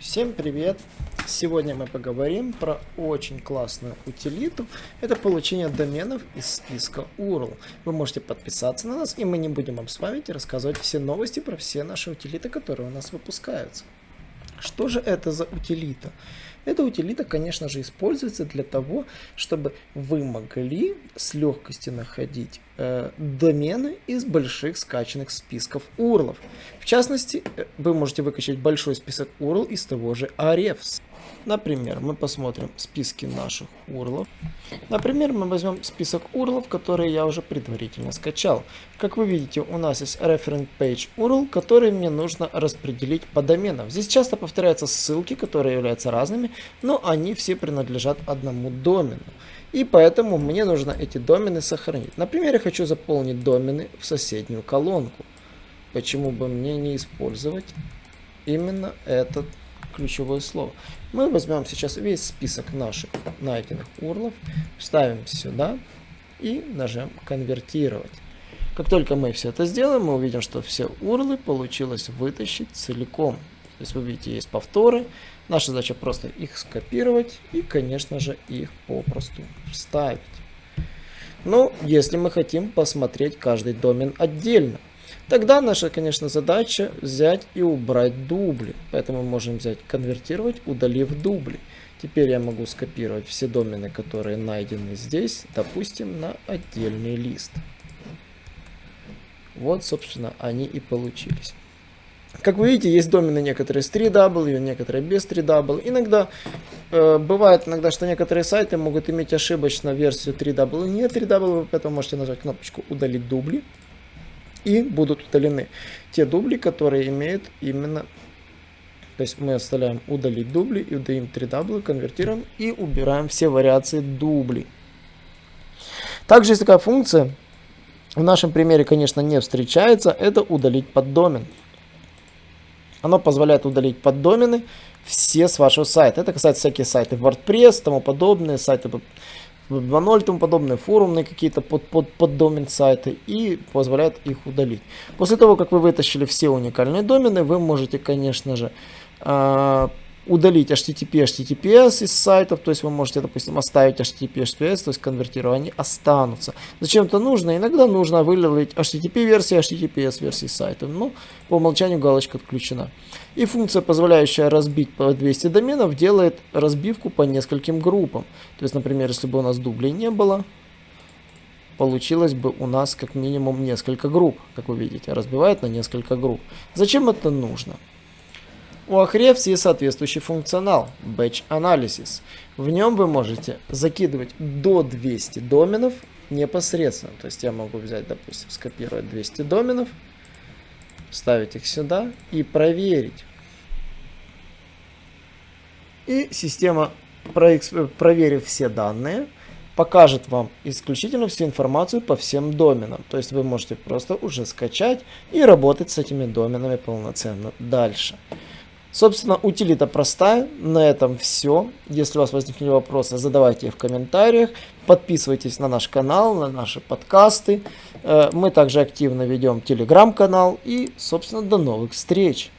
Всем привет! Сегодня мы поговорим про очень классную утилиту. Это получение доменов из списка URL. Вы можете подписаться на нас, и мы не будем вам спамить и рассказывать все новости про все наши утилиты, которые у нас выпускаются. Что же это за утилита? Эта утилита, конечно же, используется для того, чтобы вы могли с легкостью находить э, домены из больших скачанных списков URL. В частности, э, вы можете выкачать большой список URL из того же Ahrefs. Например, мы посмотрим списки наших URL. Например, мы возьмем список URL, которые я уже предварительно скачал. Как вы видите, у нас есть referent page URL, который мне нужно распределить по доменам. Здесь часто повторяются ссылки, которые являются разными, но они все принадлежат одному домену. И поэтому мне нужно эти домены сохранить. Например, я хочу заполнить домены в соседнюю колонку. Почему бы мне не использовать именно этот ключевое слово. Мы возьмем сейчас весь список наших найденных урлов, вставим сюда и нажмем конвертировать. Как только мы все это сделаем, мы увидим, что все урлы получилось вытащить целиком. То есть вы видите, есть повторы. Наша задача просто их скопировать и, конечно же, их попросту вставить. Но если мы хотим посмотреть каждый домен отдельно, Тогда наша, конечно, задача взять и убрать дубли. Поэтому мы можем взять, конвертировать, удалив дубли. Теперь я могу скопировать все домены, которые найдены здесь, допустим, на отдельный лист. Вот, собственно, они и получились. Как вы видите, есть домены некоторые с 3W, некоторые без 3W. Иногда э, бывает, иногда, что некоторые сайты могут иметь ошибочно версию 3W, не 3W, поэтому можете нажать кнопочку «Удалить дубли» и будут удалены те дубли, которые имеют именно... То есть мы оставляем удалить дубли и удаим 3 дубли, конвертируем и убираем все вариации дублей. Также есть такая функция, в нашем примере, конечно, не встречается, это удалить поддомен. Оно позволяет удалить поддомены все с вашего сайта. Это касается всяких сайтов WordPress, тому подобные, сайты 2.0 и тому подобное, форумные какие-то под, под, под сайты и позволяет их удалить. После того, как вы вытащили все уникальные домены, вы можете, конечно же, э, удалить HTTP, HTTPS из сайтов, то есть вы можете, допустим, оставить HTTP, HTTPS, то есть конвертировать, они останутся. Зачем это нужно? Иногда нужно вылить HTTP версии, HTTPS версии сайта, но по умолчанию галочка отключена. И функция, позволяющая разбить по 200 доменов, делает разбивку по нескольким группам. То есть, например, если бы у нас дублей не было, получилось бы у нас как минимум несколько групп, как вы видите, разбивает на несколько групп. Зачем это нужно? У Ahrefs есть соответствующий функционал Batch Analysis. В нем вы можете закидывать до 200 доменов непосредственно. То есть я могу взять, допустим, скопировать 200 доменов, ставить их сюда и проверить. И система, проверив все данные, покажет вам исключительно всю информацию по всем доменам. То есть вы можете просто уже скачать и работать с этими доменами полноценно дальше. Собственно, утилита простая. На этом все. Если у вас возникли вопросы, задавайте их в комментариях. Подписывайтесь на наш канал, на наши подкасты. Э, мы также активно ведем телеграм-канал. И, собственно, до новых встреч!